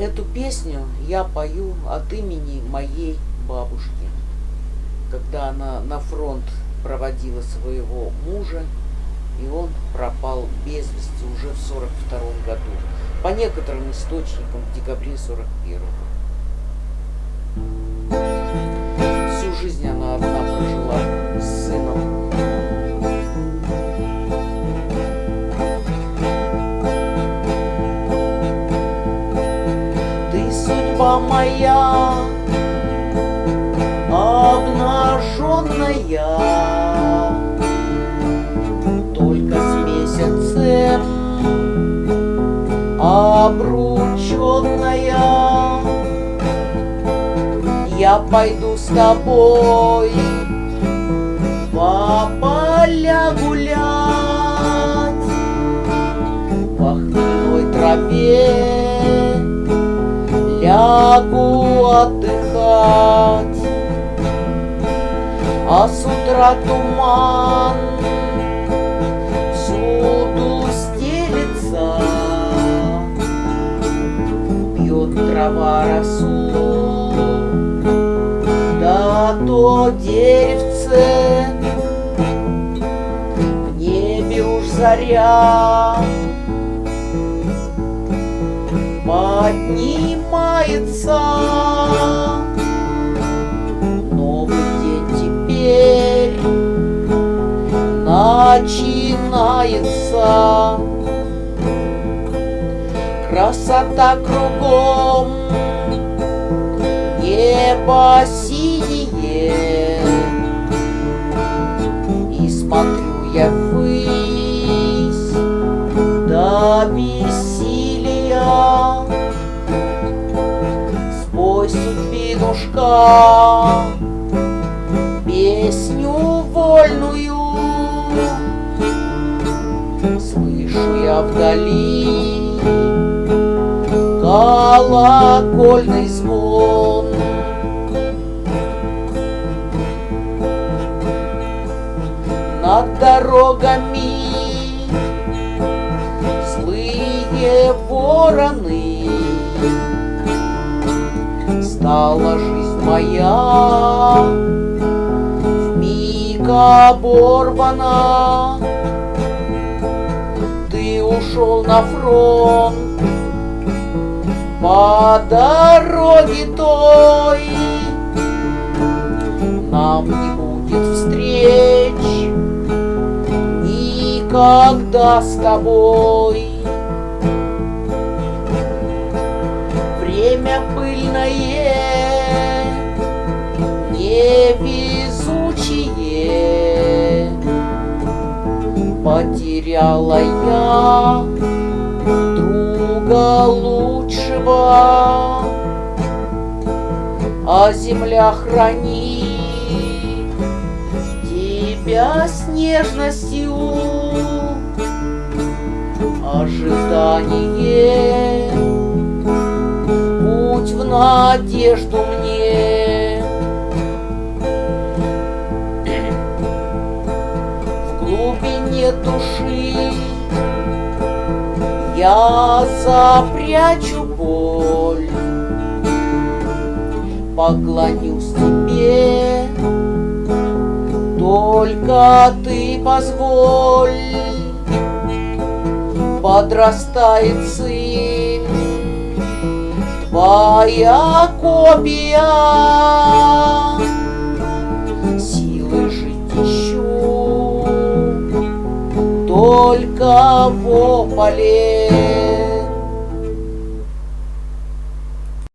Эту песню я пою от имени моей бабушки, когда она на фронт проводила своего мужа, и он пропал без вести уже в 42 году. По некоторым источникам в декабре 41 Всю моя, обнаженная, только с месяцем обрученная. Я пойду с тобой по поля гулять, в охмельной траве лягу отдыхать. А с утра туман всюду стелится, Пьет трава росу, да то деревце, В небе уж заря поднимается. теперь начинается. Красота кругом, небо синее, И смотрю я ввысь до бессилия. Судьбинушка, песню вольную Слышу я вдали. Колокольный звон. Над дорогами злые вороны Стала жизнь моя оборвана. Ты ушел на фронт по дороге той. Нам не будет встреч никогда с тобой. Пыльное невезучие Потеряла я друга лучшего А земля хранит тебя с нежностью. Ожидание Путь в надежду мне. Глубине души Я запрячу боль Поклонюсь тебе Только ты позволь Подрастает сын Твоя копия только во поле.